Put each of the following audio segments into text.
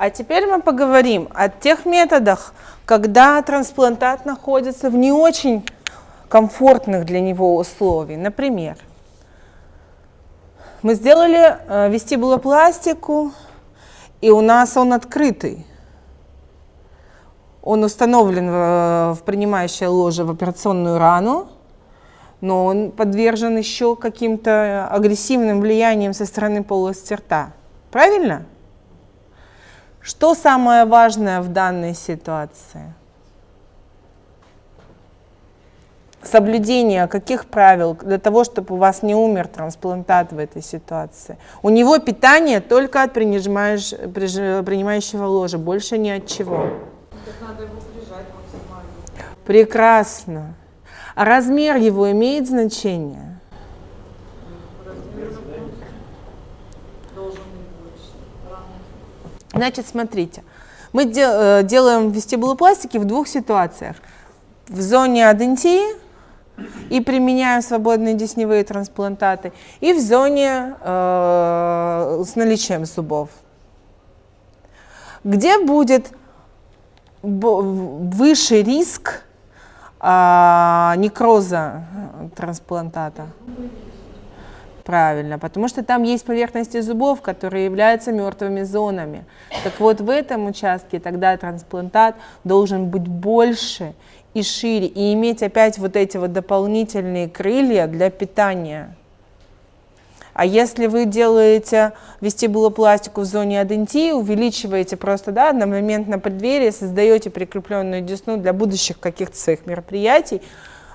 А теперь мы поговорим о тех методах, когда трансплантат находится в не очень комфортных для него условий. Например, мы сделали э, вестибулопластику, и у нас он открытый. Он установлен в, в принимающее ложе в операционную рану, но он подвержен еще каким-то агрессивным влияниям со стороны полости рта. Правильно? Что самое важное в данной ситуации? Соблюдение каких правил для того, чтобы у вас не умер трансплантат в этой ситуации? У него питание только от принимающего ложа, больше ни от чего. Прекрасно. А размер его имеет значение? Значит, смотрите, мы э, делаем вестибулопластики в двух ситуациях. В зоне адентии и применяем свободные десневые трансплантаты, и в зоне э, с наличием зубов. Где будет выше риск а, некроза трансплантата? Правильно, потому что там есть поверхности зубов, которые являются мертвыми зонами. Так вот, в этом участке тогда трансплантат должен быть больше и шире, и иметь опять вот эти вот дополнительные крылья для питания. А если вы делаете вестибулопластику в зоне адентии, увеличиваете просто да, одномоментно преддверие, создаете прикрепленную десну для будущих каких-то своих мероприятий,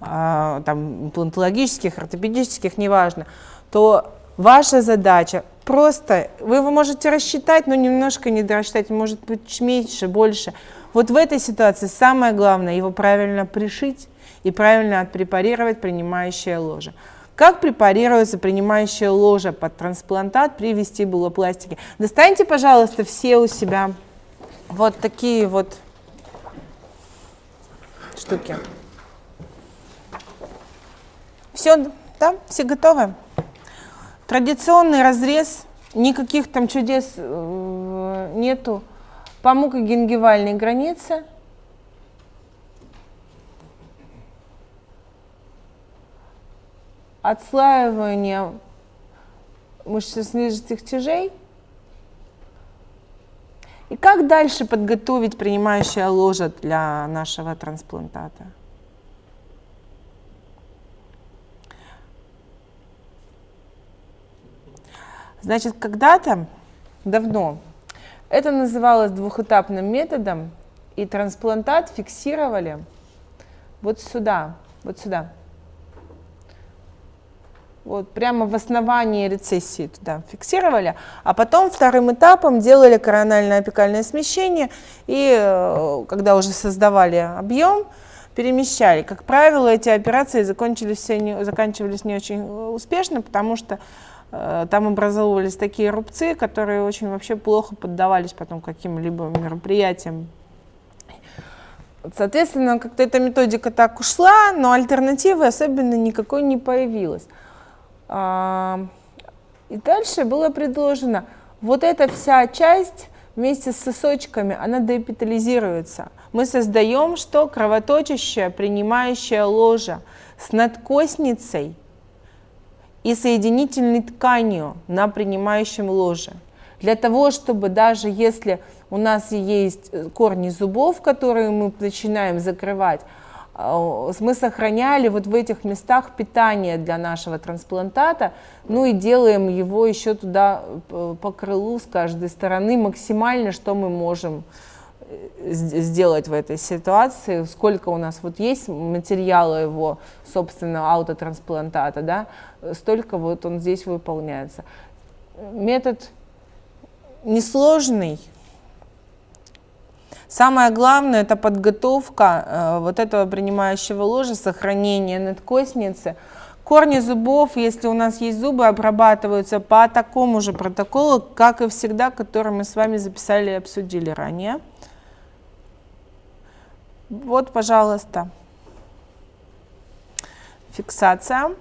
а, там, имплантологических, ортопедических, неважно, то ваша задача просто, вы его можете рассчитать, но немножко не дорассчитать, может быть меньше, больше. Вот в этой ситуации самое главное его правильно пришить и правильно отпрепарировать принимающее ложе. Как препарируется принимающая ложа под трансплантат при вестибулопластике? Достаньте, пожалуйста, все у себя вот такие вот штуки. Все, да? Все готовы? Традиционный разрез, никаких там чудес э, нету. По мукогенгивальной границе – отслаивание мышечно-снижительных тяжей. И как дальше подготовить принимающее ложе для нашего трансплантата? Значит, когда-то, давно, это называлось двухэтапным методом, и трансплантат фиксировали вот сюда, вот сюда вот прямо в основании рецессии туда фиксировали, а потом вторым этапом делали корональное апикальное смещение, и э, когда уже создавали объем, перемещали. Как правило, эти операции закончились, заканчивались не очень успешно, потому что э, там образовывались такие рубцы, которые очень вообще плохо поддавались потом каким-либо мероприятиям. Соответственно, как-то эта методика так ушла, но альтернативы особенно никакой не появилось. А, и дальше было предложено, вот эта вся часть вместе с сосочками, она деэпитализируется. Мы создаем что? Кровоточащее, принимающее ложа с надкосницей и соединительной тканью на принимающем ложе. Для того, чтобы даже если у нас есть корни зубов, которые мы начинаем закрывать, а, мы сохраняли вот в этих местах питание для нашего трансплантата, ну и делаем его еще туда э, по крылу с каждой стороны максимально, что мы можем э, сделать в этой ситуации, сколько у нас вот есть материала его, собственно, аутотрансплантата, да, столько вот он здесь выполняется. Метод несложный, Самое главное – это подготовка э, вот этого принимающего ложа, сохранение надкосницы. Корни зубов, если у нас есть зубы, обрабатываются по такому же протоколу, как и всегда, который мы с вами записали и обсудили ранее. Вот, пожалуйста, фиксация.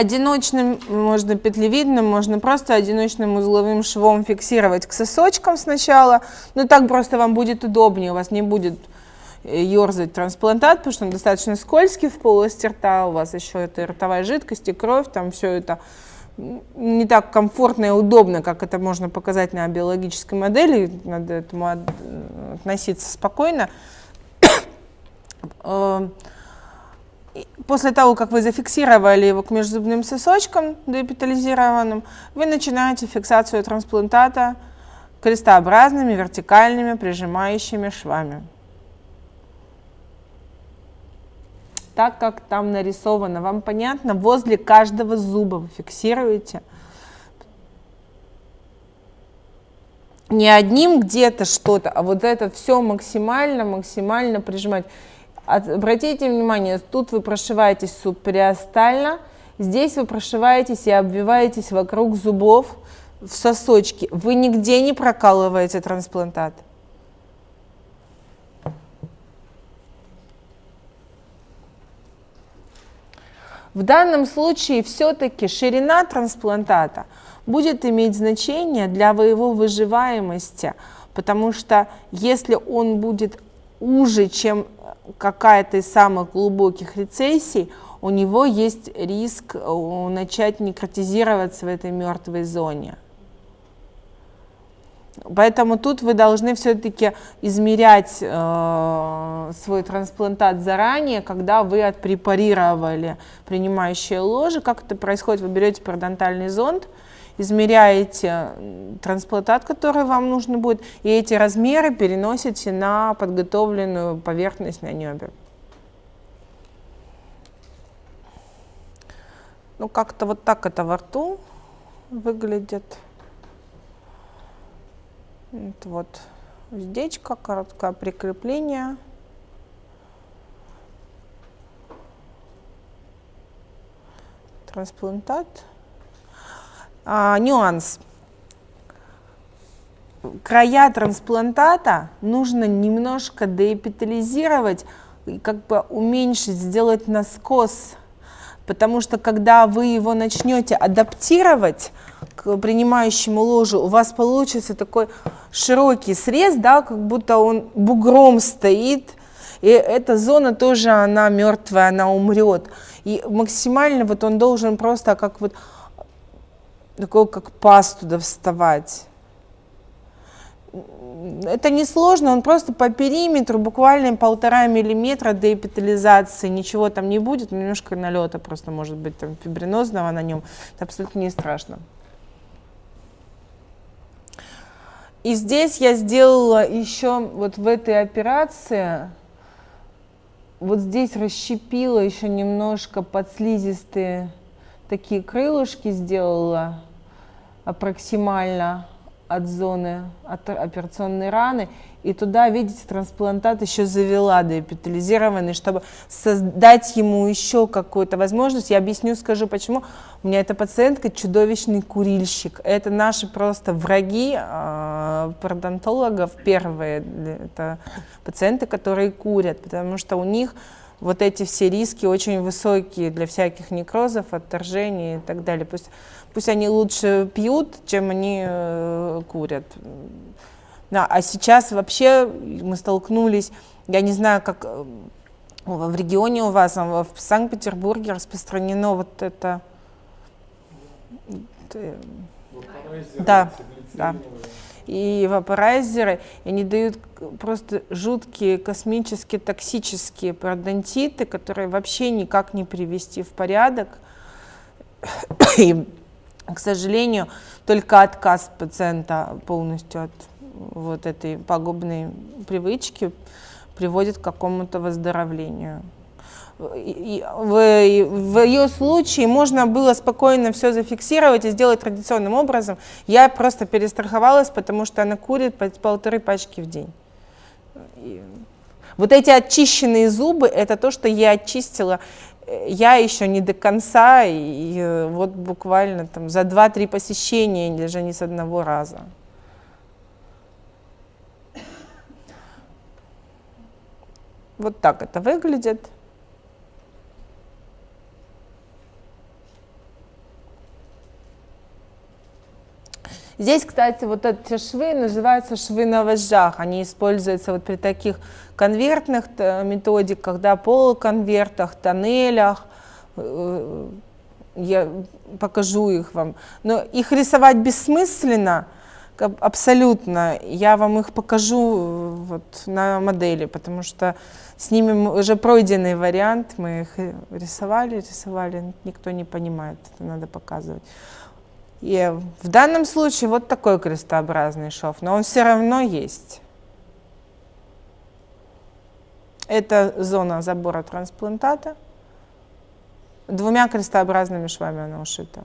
одиночным, можно петлевидным, можно просто одиночным узловым швом фиксировать к сосочкам сначала. Но так просто вам будет удобнее, у вас не будет э, ерзать трансплантат, потому что он достаточно скользкий в полости рта, у вас еще это ротовая жидкость и кровь, там все это не так комфортно и удобно, как это можно показать на биологической модели, надо этому относиться спокойно. Э, после того, как вы зафиксировали его к межзубным сосочкам депитализированным, вы начинаете фиксацию трансплантата крестообразными вертикальными прижимающими швами. Так, как там нарисовано, вам понятно, возле каждого зуба вы фиксируете. Не одним где-то что-то, а вот это все максимально, максимально прижимать. Обратите внимание, тут вы прошиваетесь субпериостально, здесь вы прошиваетесь и обвиваетесь вокруг зубов в сосочки. Вы нигде не прокалываете трансплантат. В данном случае все-таки ширина трансплантата будет иметь значение для его выживаемости, потому что если он будет уже, чем какая-то из самых глубоких рецессий, у него есть риск э, начать некротизироваться в этой мертвой зоне. Поэтому тут вы должны все-таки измерять э, свой трансплантат заранее, когда вы отпрепарировали принимающее ложе. Как это происходит? Вы берете пародонтальный зонд, измеряете трансплантат, который вам нужно будет, и эти размеры переносите на подготовленную поверхность на небе. Ну, как-то вот так это во рту выглядит. Это вот уздечка, короткое прикрепление. Трансплантат. А, нюанс. Края трансплантата нужно немножко деэпитализировать, как бы уменьшить, сделать наскос, потому что когда вы его начнете адаптировать к принимающему ложу, у вас получится такой широкий срез, да, как будто он бугром стоит, и эта зона тоже, она мертвая, она умрет. И максимально вот он должен просто как вот такого, как пасту туда вставать. Это не сложно, он просто по периметру, буквально полтора миллиметра деэпитализации, ничего там не будет, немножко налета просто может быть там фибринозного на нем, это абсолютно не страшно. И здесь я сделала еще вот в этой операции, вот здесь расщепила еще немножко подслизистые такие крылышки сделала аппроксимально от зоны от операционной раны, и туда, видите, трансплантат еще завела деэпитализированный, чтобы создать ему еще какую-то возможность. Я объясню, скажу почему. У меня эта пациентка чудовищный курильщик. Это наши просто враги э, пародонтологов первые. Это пациенты, которые курят, потому что у них вот эти все риски очень высокие для всяких некрозов, отторжений и так далее. Пусть, пусть они лучше пьют, чем они э, курят. Да, а сейчас вообще мы столкнулись, я не знаю, как э, в регионе у вас, в Санкт-Петербурге распространено вот это... Э, да, да и вапорайзеры, и они дают просто жуткие космические токсические пародонтиты, которые вообще никак не привести в порядок. И, к сожалению, только отказ пациента полностью от вот этой пагубной привычки приводит к какому-то выздоровлению в, в ее случае можно было спокойно все зафиксировать и сделать традиционным образом. Я просто перестраховалась, потому что она курит по полторы пачки в день. И вот эти очищенные зубы, это то, что я очистила. Я еще не до конца, и вот буквально там за 2-3 посещения, даже не с одного раза. Вот так это выглядит. Здесь, кстати, вот эти швы называются швы на вожжах. Они используются вот при таких конвертных э, методиках, да, полуконвертах, тоннелях. Э, Я покажу их вам. Но их рисовать бессмысленно, абсолютно. Я вам их покажу э, вот на модели, потому что с ними уже пройденный вариант. Мы их э, рисовали, рисовали, никто не понимает, это надо показывать. И в данном случае вот такой крестообразный шов, но он все равно есть. Это зона забора трансплантата. Двумя крестообразными швами она ушита.